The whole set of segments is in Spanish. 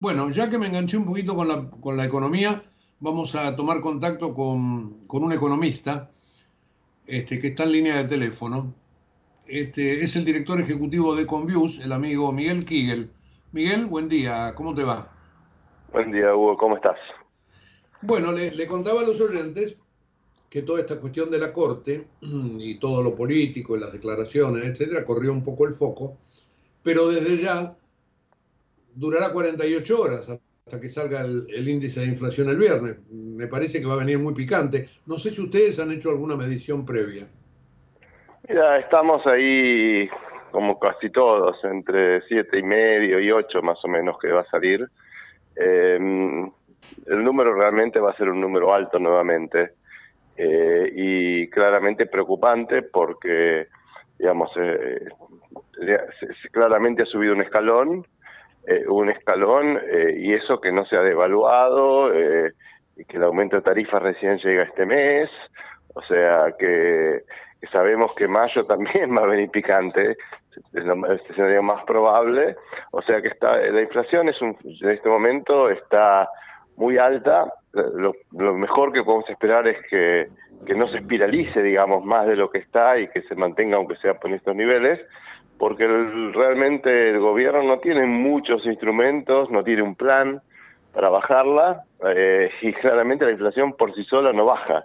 Bueno, ya que me enganché un poquito con la, con la economía, vamos a tomar contacto con, con un economista este, que está en línea de teléfono. Este, es el director ejecutivo de Conviews, el amigo Miguel Kigel. Miguel, buen día, ¿cómo te va? Buen día, Hugo, ¿cómo estás? Bueno, le, le contaba a los oyentes que toda esta cuestión de la Corte y todo lo político y las declaraciones, etcétera, corrió un poco el foco, pero desde ya durará 48 horas hasta que salga el, índice de inflación el viernes. Me parece que va a venir muy picante. No sé si ustedes han hecho alguna medición previa. Mira, estamos ahí como casi todos, entre siete y medio y 8 más o menos que va a salir. Eh, el número realmente va a ser un número alto nuevamente eh, y claramente preocupante porque, digamos, eh, claramente ha subido un escalón eh, un escalón eh, y eso que no se ha devaluado, eh, que el aumento de tarifas recién llega este mes, o sea que, sabemos que mayo también va a venir picante, es el escenario más probable, o sea que está la inflación es un, en este momento está muy alta, lo, mejor que podemos esperar es que, que no se espiralice, digamos, más de lo que está y que se mantenga aunque sea por estos niveles, porque realmente el gobierno no tiene muchos instrumentos, no tiene un plan para bajarla eh, y claramente la inflación por sí sola no baja.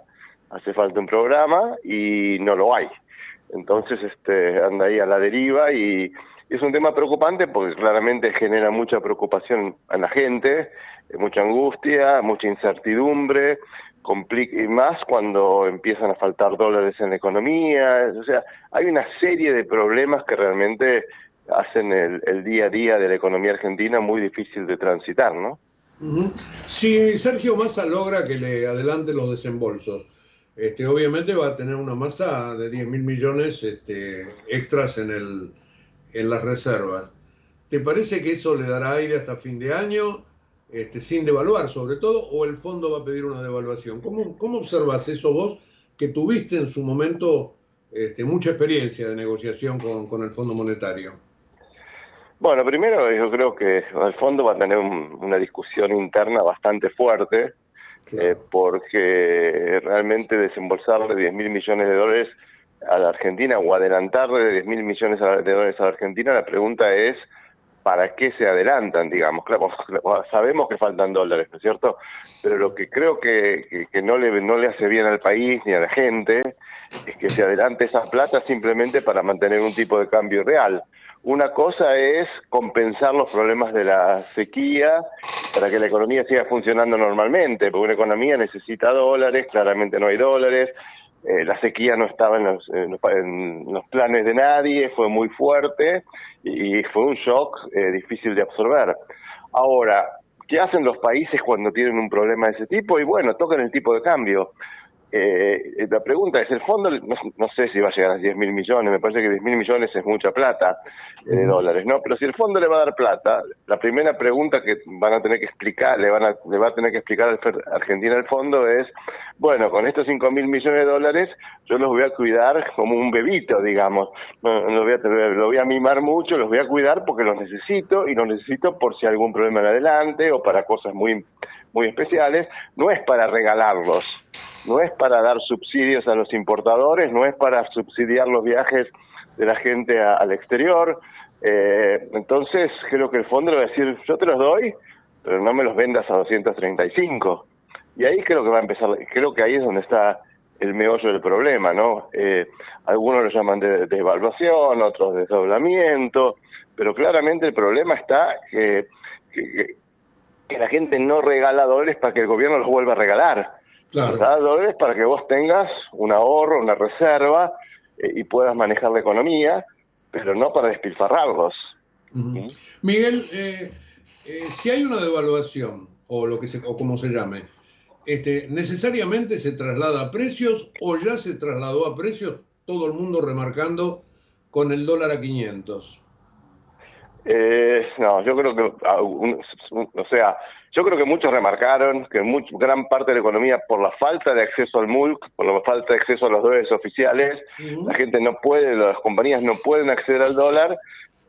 Hace falta un programa y no lo hay. Entonces este, anda ahí a la deriva y, es un tema preocupante porque claramente genera mucha preocupación a la gente, mucha angustia, mucha incertidumbre, y más cuando empiezan a faltar dólares en la economía, o sea, hay una serie de problemas que realmente hacen el, día a día de la economía argentina muy difícil de transitar, ¿no? Si Sergio Massa logra que le adelante los desembolsos, este, obviamente va a tener una masa de 10 mil millones este, extras en, el, en las reservas. ¿Te parece que eso le dará aire hasta fin de año? Este, sin devaluar sobre todo, o el fondo va a pedir una devaluación. ¿Cómo, cómo observas eso vos que tuviste en su momento este, mucha experiencia de negociación con, con, el Fondo Monetario? Bueno, primero yo creo que el fondo va a tener una discusión interna bastante fuerte, eh, porque realmente desembolsarle 10 mil millones de dólares a la Argentina o adelantarle 10 mil millones de dólares a la Argentina, la pregunta es para qué se adelantan, digamos. Claro, sabemos que faltan dólares, ¿no es cierto? Pero lo que creo que, que, no, le, no le hace bien al país ni a la gente es que se adelante esa plata simplemente para mantener un tipo de cambio real. Una cosa es compensar los problemas de la sequía para que la economía siga funcionando normalmente, porque una economía necesita dólares, claramente no hay dólares, eh, la sequía no estaba en los, en los, planes de nadie, fue muy fuerte y fue un shock eh, difícil de absorber. Ahora, ¿qué hacen los países cuando tienen un problema de ese tipo? Y bueno, tocan el tipo de cambio. Eh, la pregunta es, el fondo, no, sé si va a llegar a 10 mil millones, me parece que 10 mil millones es mucha plata eh, de dólares, ¿no? Pero si el fondo le va a dar plata, la primera pregunta que van a tener que explicar, le, van a, le va a tener que explicar a Argentina el fondo es, bueno, con estos 5 mil millones de dólares yo los voy a cuidar como un bebito, digamos, no, lo, voy a, lo voy a mimar mucho, los voy a cuidar porque los necesito y los necesito por si hay algún problema en adelante o para cosas muy, muy especiales, no es para regalarlos no es para dar subsidios a los importadores, no es para subsidiar los viajes de la gente al exterior. Eh, entonces creo que el fondo le va a decir, yo te los doy, pero no me los vendas a 235. Y ahí creo que va a empezar, creo que ahí es donde está el meollo del problema, ¿no? Eh, algunos lo llaman de, devaluación, otros de desdoblamiento, pero claramente el problema está que, que, que la gente no regala dólares para que el gobierno los vuelva a regalar. Claro. dólares para que vos tengas un ahorro, una reserva eh, y puedas manejar la economía, pero no para despilfarrarlos. ¿Mm? Miguel, eh, eh, si hay una devaluación, o lo que se, o como se llame, este, ¿necesariamente se traslada a precios o ya se trasladó a precios todo el mundo remarcando con el dólar a 500? no, yo creo que, ah, o sea, yo creo que muchos remarcaron que gran parte de la economía, por la falta de acceso al MULC, por la falta de acceso a los dólares oficiales, la gente no puede, las compañías no pueden acceder al dólar,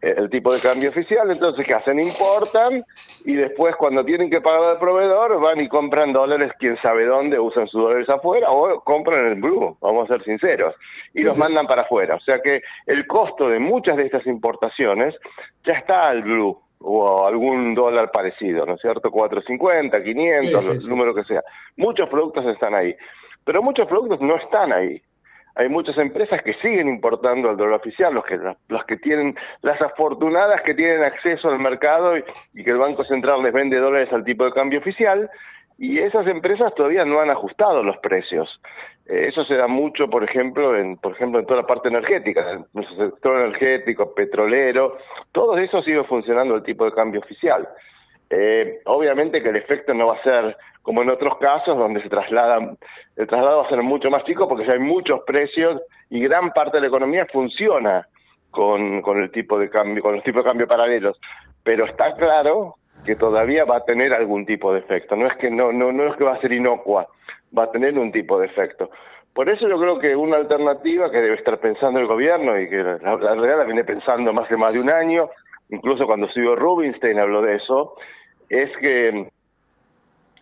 el tipo de cambio oficial, entonces ¿qué hacen? Importan y después cuando tienen que pagar al proveedor van y compran dólares, quién sabe dónde, usan sus dólares afuera o compran el blue, vamos a ser sinceros, y los mandan para afuera. O sea que el costo de muchas de estas importaciones ya está al blue o algún dólar parecido, ¿no es cierto? 450, 500, el número que sea. Muchos productos están ahí, pero muchos productos no están ahí hay muchas empresas que siguen importando el dólar oficial, los que, los que tienen, las afortunadas que tienen acceso al mercado y, que el Banco Central les vende dólares al tipo de cambio oficial, y esas empresas todavía no han ajustado los precios. Eh, eso se da mucho, por ejemplo, en, por ejemplo, en toda la parte energética, en el sector energético, petrolero, todo eso sigue funcionando el tipo de cambio oficial. Eh, obviamente que el efecto no va a ser como en otros casos donde se traslada, el traslado va a ser mucho más chico porque ya hay muchos precios y gran parte de la economía funciona con, con el tipo de cambio, con los tipos de cambio paralelos. Pero está claro que todavía va a tener algún tipo de efecto. No es que no, no, no es que va a ser inocua, va a tener un tipo de efecto. Por eso yo creo que una alternativa que debe estar pensando el gobierno y que la, realidad la viene pensando más de más de un año, incluso cuando estuvo Rubinstein habló de eso, es que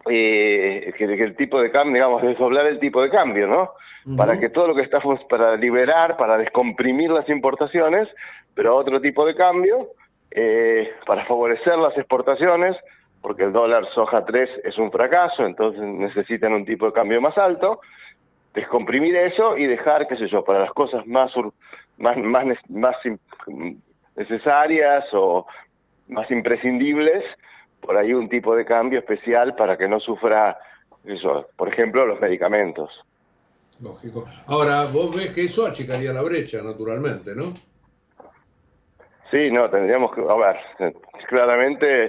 eh, que, el tipo de cambio, digamos, desdoblar el tipo de cambio, ¿no? Para que todo lo que estamos, para liberar, para descomprimir las importaciones, pero otro tipo de cambio, eh, para favorecer las exportaciones, porque el dólar soja 3 es un fracaso, entonces necesitan un tipo de cambio más alto, descomprimir eso y dejar, qué sé yo, para las cosas más, más, más, necesarias o más imprescindibles, por ahí un tipo de cambio especial para que no sufra, eso, por ejemplo, los medicamentos. Lógico. Ahora, vos ves que eso achicaría la brecha, naturalmente, ¿no? Sí, no, tendríamos que, a ver, claramente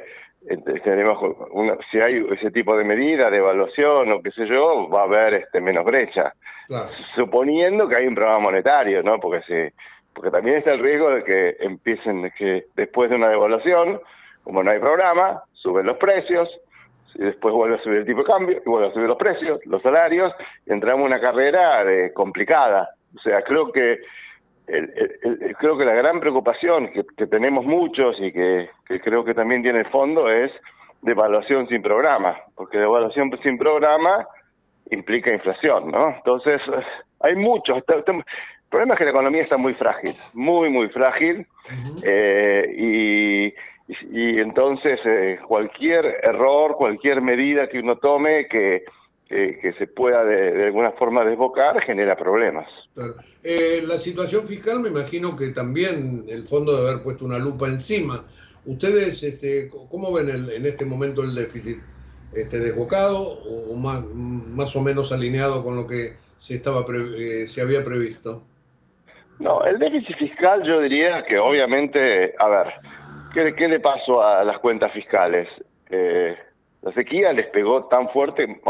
eh, tenemos una, si hay ese tipo de medida de evaluación o qué sé yo, va a haber este menos brecha. Suponiendo que hay un programa monetario, ¿no? Porque si, porque también está el riesgo de que empiecen, que después de una devaluación, como no hay programa, suben los precios, y después vuelve a subir el tipo de cambio, y vuelve a subir los precios, los salarios, y entramos en una carrera de, complicada. O sea, creo que creo que la gran preocupación que, tenemos muchos y que, creo que también tiene el fondo es de evaluación sin programa, porque de evaluación sin programa implica inflación, ¿no? Entonces, hay muchos. el problema es que la economía está muy frágil, muy, muy frágil, eh, y y, entonces eh, cualquier error, cualquier medida que uno tome que, que, se pueda de, alguna forma desbocar genera problemas. Eh, la situación fiscal me imagino que también el fondo debe haber puesto una lupa encima. ¿Ustedes este, cómo ven el, en este momento el déficit? Este, ¿Desbocado o más, más o menos alineado con lo que se, estaba eh, se había previsto? No, el déficit fiscal yo diría que obviamente, a ver, ¿Qué, le pasó a las cuentas fiscales? Eh, la sequía les pegó tan fuerte,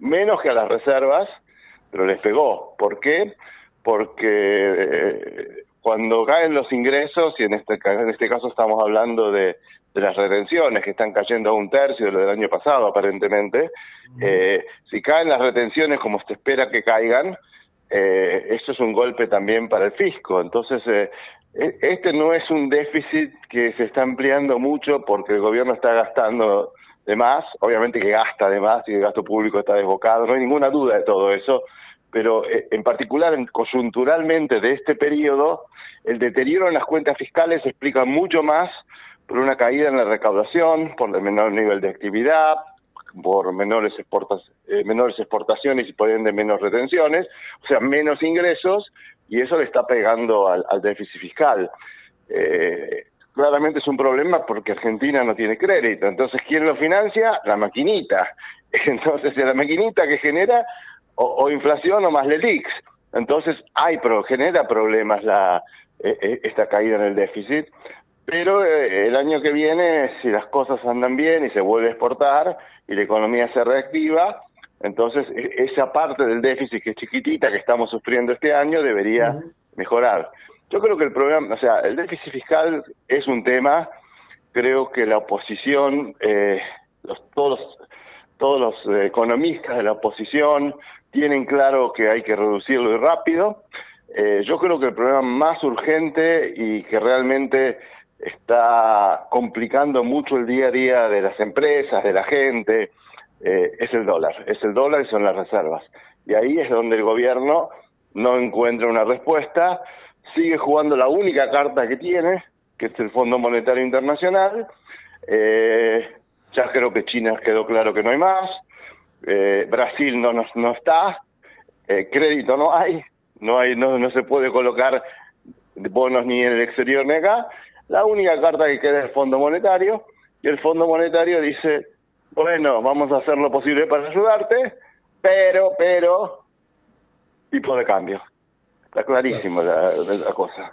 menos que a las reservas, pero les pegó. ¿Por qué? Porque eh, cuando caen los ingresos, y en este, en este caso estamos hablando de, las retenciones que están cayendo a un tercio de lo del año pasado aparentemente, eh, si caen las retenciones como se espera que caigan, eh, eso es un golpe también para el fisco. Entonces, eh, e, este no es un déficit que se está ampliando mucho porque el gobierno está gastando de más, obviamente que gasta de más y el gasto público está desbocado, no hay ninguna duda de todo eso, pero eh, en particular, coyunturalmente de este periodo, el deterioro en las cuentas fiscales se explica mucho más por una caída en la recaudación, por el menor nivel de actividad, por menores, eh, exportaciones y por ende menos retenciones, o sea, menos ingresos, y eso le está pegando al, déficit fiscal. Eh, claramente es un problema porque Argentina no tiene crédito, entonces ¿quién lo financia? La maquinita. Entonces, la maquinita que genera o, inflación o más LELIX. Entonces, hay, pero genera problemas la, e, e, esta caída en el déficit. Pero eh, el año que viene, si las cosas andan bien y se vuelve a exportar y la economía se reactiva, entonces e, esa parte del déficit que es chiquitita que estamos sufriendo este año debería mejorar. Yo creo que el problema, o sea, el déficit fiscal es un tema, creo que la oposición, eh, los, todos, todos los eh, economistas de la oposición tienen claro que hay que reducirlo y rápido. yo creo que el problema más urgente y que realmente está complicando mucho el día a día de las empresas, de la gente, eh, es el dólar. Es el dólar y son las reservas. Y ahí es donde el gobierno no encuentra una respuesta, sigue jugando la única carta que tiene, que es el Fondo Monetario Internacional. Eh, ya creo que China quedó claro que no hay más. Eh, Brasil no, no, está. crédito no hay. No, hay no, no se puede colocar bonos ni en el exterior ni acá. La única carta que queda es el Fondo Monetario. Y el Fondo Monetario dice, bueno, vamos a hacer lo posible para ayudarte, pero, pero, tipo de cambio. Está clarísimo la, cosa.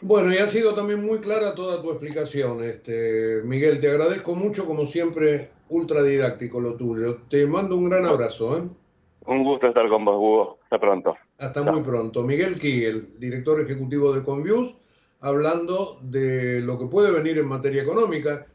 Bueno, y ha sido también muy clara toda tu explicación, este Miguel. Te agradezco mucho, como siempre, ultra didáctico lo tuyo. Te mando un gran abrazo. ¿eh? Un gusto estar con vos, Hugo. Hasta pronto. Hasta muy pronto. Miguel Kiel, director ejecutivo de Convius, hablando de lo que puede venir en materia económica